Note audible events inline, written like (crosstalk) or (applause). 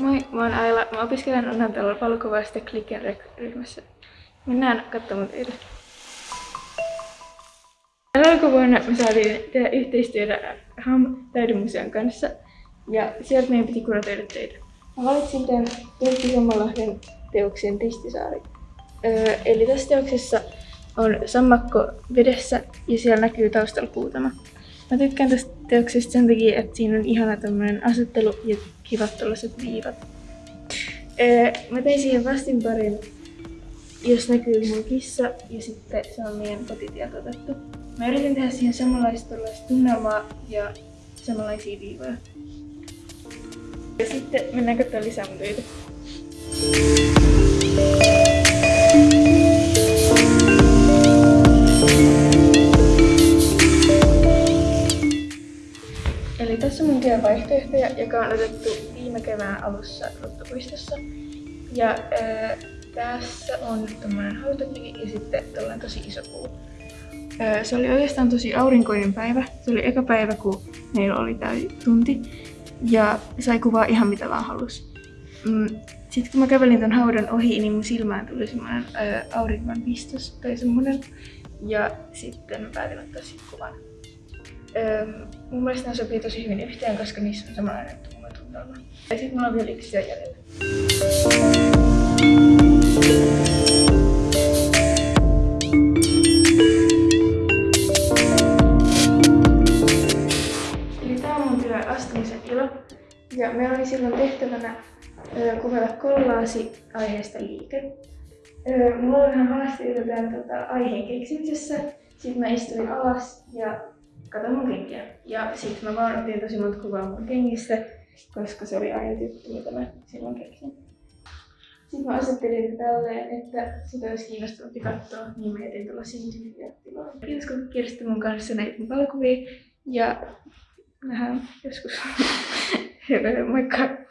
mä oon Aila. Mä opiskelen Unnantalolla valokuvaa sitten Klicken ryhmässä. Mennään katsomaan teille. Alkuvuonna me saatiin tehdä yhteistyötä HAM taidemuseon kanssa ja sieltä meidän piti kuratoida töitä. Mä valitsin tämän Pentti Sommalahden teoksen Ristisaari. Öö, eli tässä teoksessa on sammakko vedessä ja siellä näkyy taustalla kuutama. Mä tykkään tästä teoksesta sen takia, että siinä on ihana tämmönen asettelu ja kivat tällaiset viivat. Mä tein siihen vastinparin, jos näkyy mun kissa ja sitten se on meidän kotitieltä otettu. Mä yritin tehdä siihen samanlaista tunnelmaa ja samanlaisia viivoja. Ja sitten mennään katsomaan lisää mun töitä. Tässä mun työvaihtoehtoja, joka on otettu viime kevään alussa Ruttopuistossa. Ja ää, tässä on tämmönen hautakivi ja sitten tällainen tosi iso puu. Ää, se oli oikeastaan tosi aurinkoinen päivä. Se oli eka päivä, kun meillä oli tää tunti. Ja sai kuvaa ihan mitä vaan halus. Mm, sitten kun mä kävelin ton haudan ohi, niin mun silmään tuli semmonen ää, auringon pistos tai semmonen. Ja sitten mä päätin ottaa siitä kuvan. Öö, mun mielestä nämä sopii tosi hyvin yhteen, koska niissä on samanlainen tunnelma. Ja sitten mulla on vielä yksi jäljellä. Eli tää on mun työ astumisen ilo. Ja meillä oli silloin tehtävänä ö, kuvata kollaasi aiheesta liike. Ö, mulla oli vähän haasteita tämän tota, aiheen keksimisessä. Sitten mä istuin alas ja katsoin mun kenkiä. Ja sitten mä vaan otin tosi monta kuvaa mun kengistä, koska se oli ainut juttu, mitä mä silloin keksin. Sitten mä asettelin tälleen, että sitä olisi kiinnostavampi katsoa, niin mä jätin tällaisia tiloja. Kiitos kun kirjoitti mun kanssa näitä mun valokuvia ja nähdään joskus. (laughs) Moikka!